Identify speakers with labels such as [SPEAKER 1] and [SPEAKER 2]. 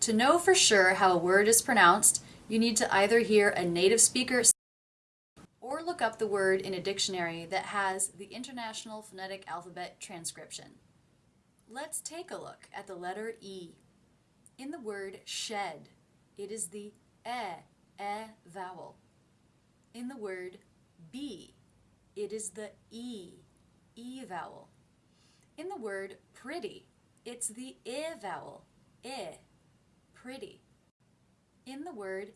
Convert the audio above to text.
[SPEAKER 1] To know for sure how a word is pronounced, you need to either hear a native speaker or look up the word in a dictionary that has the International Phonetic Alphabet transcription. Let's take a look at the letter E. In the word shed, it is the e, e vowel. In the word be, it is the e, e vowel. In the word pretty, it's the i vowel, i, pretty. In the word